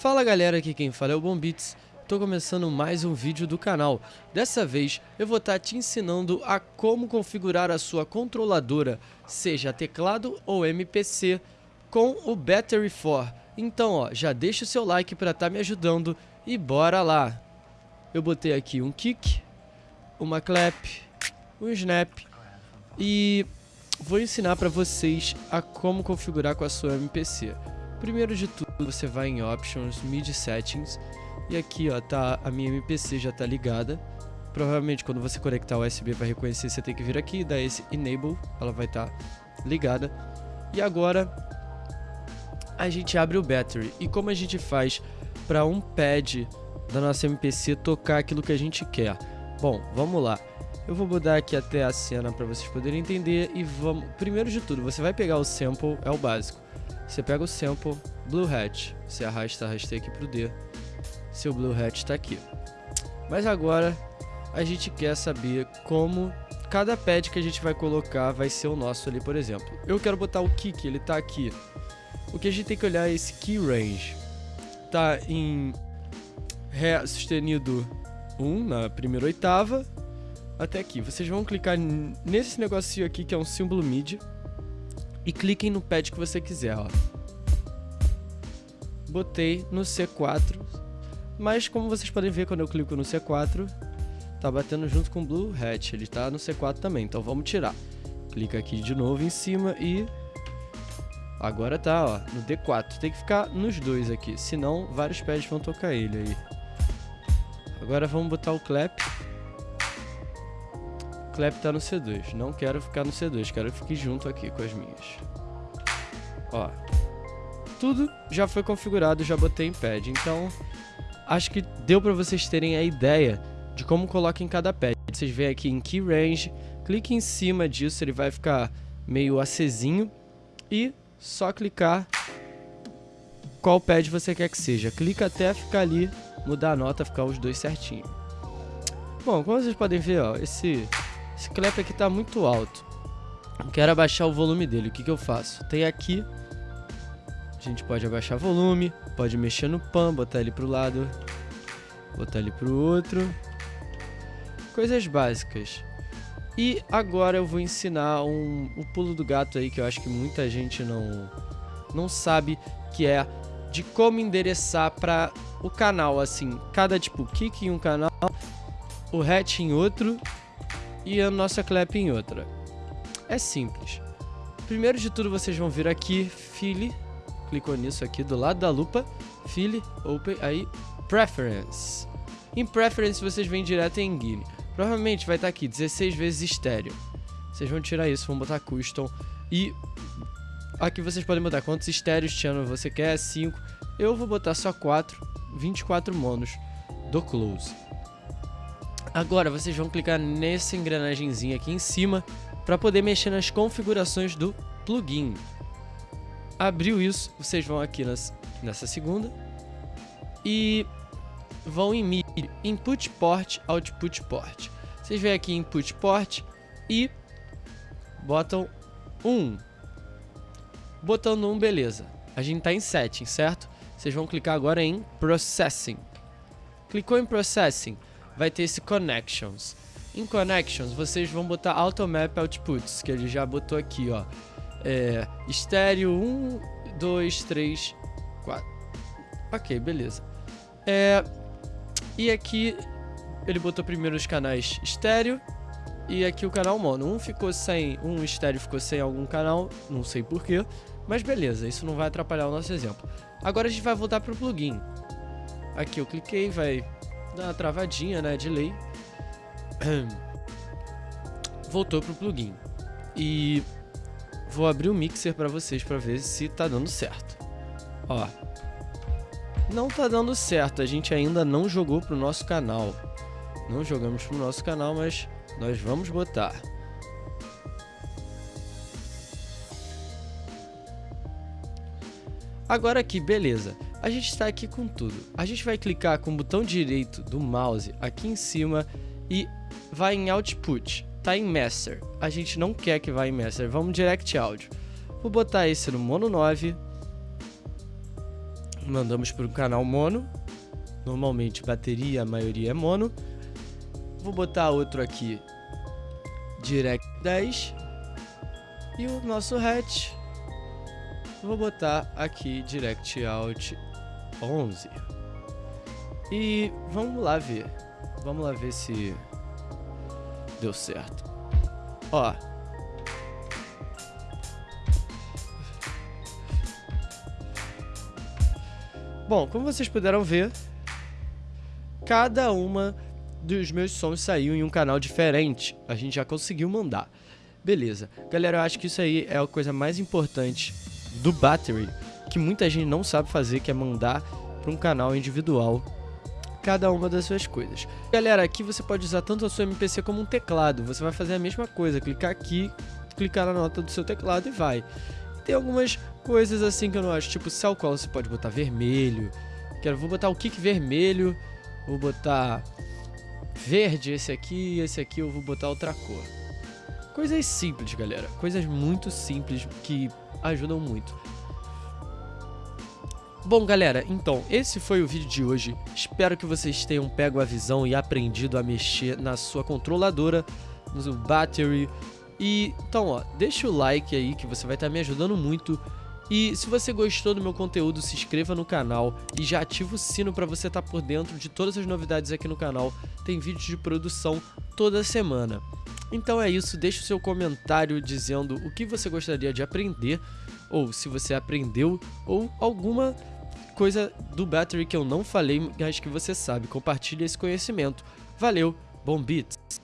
Fala galera, aqui quem fala é o Bombits. Tô começando mais um vídeo do canal. Dessa vez eu vou estar tá te ensinando a como configurar a sua controladora, seja teclado ou MPC, com o Battery 4. Então ó, já deixa o seu like para estar tá me ajudando e bora lá. Eu botei aqui um kick, uma clap, um snap e vou ensinar para vocês a como configurar com a sua MPC. Primeiro de tudo, você vai em Options, MIDI Settings, e aqui ó, tá, a minha MPC já tá ligada. Provavelmente quando você conectar o USB para reconhecer, você tem que vir aqui e dar esse Enable, ela vai estar tá ligada. E agora a gente abre o Battery. E como a gente faz para um pad da nossa MPC tocar aquilo que a gente quer? Bom, vamos lá. Eu vou mudar aqui até a cena para vocês poderem entender e vamos... Primeiro de tudo, você vai pegar o sample, é o básico. Você pega o sample, Blue Hat, você arrasta, arrastei aqui pro D, seu Blue Hat está aqui. Mas agora a gente quer saber como cada pad que a gente vai colocar vai ser o nosso ali, por exemplo. Eu quero botar o kick, ele tá aqui. O que a gente tem que olhar é esse key range. Tá em Ré sustenido 1 na primeira oitava até aqui. Vocês vão clicar nesse negocinho aqui que é um símbolo MIDI e cliquem no pad que você quiser, ó. Botei no C4, mas como vocês podem ver quando eu clico no C4, tá batendo junto com o Blue Hat, ele tá no C4 também, então vamos tirar. Clica aqui de novo em cima e agora tá, ó, no D4. Tem que ficar nos dois aqui, senão vários pads vão tocar ele aí. Agora vamos botar o clap. Clap tá no C2. Não quero ficar no C2, quero que fique junto aqui com as minhas. Ó. Tudo já foi configurado, já botei em pad. Então, acho que deu para vocês terem a ideia de como coloca em cada pad. Vocês veem aqui em Key Range, clique em cima disso, ele vai ficar meio acesinho. E só clicar qual pad você quer que seja. Clica até ficar ali, mudar a nota, ficar os dois certinho. Bom, como vocês podem ver, ó, esse esse clap aqui tá muito alto. Quero abaixar o volume dele. O que, que eu faço? Tem aqui. A gente pode abaixar o volume. Pode mexer no pan, botar ele pro lado. Botar ele pro outro. Coisas básicas. E agora eu vou ensinar um, um pulo do gato aí que eu acho que muita gente não, não sabe, que é de como endereçar para o canal, assim, cada tipo kick em um canal, o hatch em outro e a nossa clap em outra. É simples. Primeiro de tudo, vocês vão vir aqui, File, clicou nisso aqui do lado da lupa, File, Open, aí Preference. Em Preference vocês vêm direto em Guine. Provavelmente vai estar aqui 16 vezes estéreo. Vocês vão tirar isso, vão botar Custom e aqui vocês podem botar quantos estéreos channel você quer, 5. Eu vou botar só 4, 24 monos do Close. Agora vocês vão clicar nesse engrenagemzinho aqui em cima para poder mexer nas configurações do plugin. Abriu isso, vocês vão aqui nas, nessa segunda e vão em MIDI, Input Port, Output Port. Vocês vêm aqui em Input Port e botam 1. Botando 1, beleza. A gente está em Setting, certo? Vocês vão clicar agora em Processing. Clicou em Processing, vai ter esse Connections. Em Connections, vocês vão botar Automap Outputs, que ele já botou aqui, ó. É, estéreo 1, 2, 3, 4. Ok, beleza. É, e aqui ele botou primeiro os canais estéreo e aqui o canal mono. Um ficou sem, um estéreo ficou sem algum canal, não sei porquê, mas beleza, isso não vai atrapalhar o nosso exemplo. Agora a gente vai voltar para o plugin. Aqui eu cliquei, vai dá uma travadinha, né, de lei. Voltou pro plugin. E vou abrir o mixer para vocês para ver se tá dando certo. Ó. Não tá dando certo, a gente ainda não jogou pro nosso canal. Não jogamos pro nosso canal, mas nós vamos botar. Agora aqui, beleza a gente está aqui com tudo. A gente vai clicar com o botão direito do mouse aqui em cima e vai em Output. Tá em Master. A gente não quer que vá em Master. Vamos Direct Audio. Vou botar esse no Mono 9. Mandamos para o canal mono. Normalmente bateria, a maioria é mono. Vou botar outro aqui, direct 10. E o nosso hatch, vou botar aqui direct out 11. E vamos lá ver. Vamos lá ver se deu certo. Ó. Bom, como vocês puderam ver, cada uma dos meus sons saiu em um canal diferente. A gente já conseguiu mandar. Beleza. Galera, eu acho que isso aí é a coisa mais importante do Battery, que muita gente não sabe fazer, que é mandar para um canal individual cada uma das suas coisas. Galera, aqui você pode usar tanto a sua MPC como um teclado. Você vai fazer a mesma coisa, clicar aqui, clicar na nota do seu teclado e vai. Tem algumas coisas assim que eu não acho, tipo cell call você pode botar vermelho. Quero, vou botar o kick vermelho, vou botar verde esse aqui, esse aqui eu vou botar outra cor. Coisas simples, galera. Coisas muito simples que ajudam muito. Bom, galera, então, esse foi o vídeo de hoje. Espero que vocês tenham pego a visão e aprendido a mexer na sua controladora, no battery. E, então, ó, deixa o like aí que você vai estar me ajudando muito. E se você gostou do meu conteúdo, se inscreva no canal e já ativa o sino para você estar por dentro de todas as novidades aqui no canal. Tem vídeos de produção toda semana. Então é isso, deixe o seu comentário dizendo o que você gostaria de aprender, ou se você aprendeu, ou alguma coisa do Battery que eu não falei, mas que você sabe. Compartilhe esse conhecimento. Valeu, bom beats!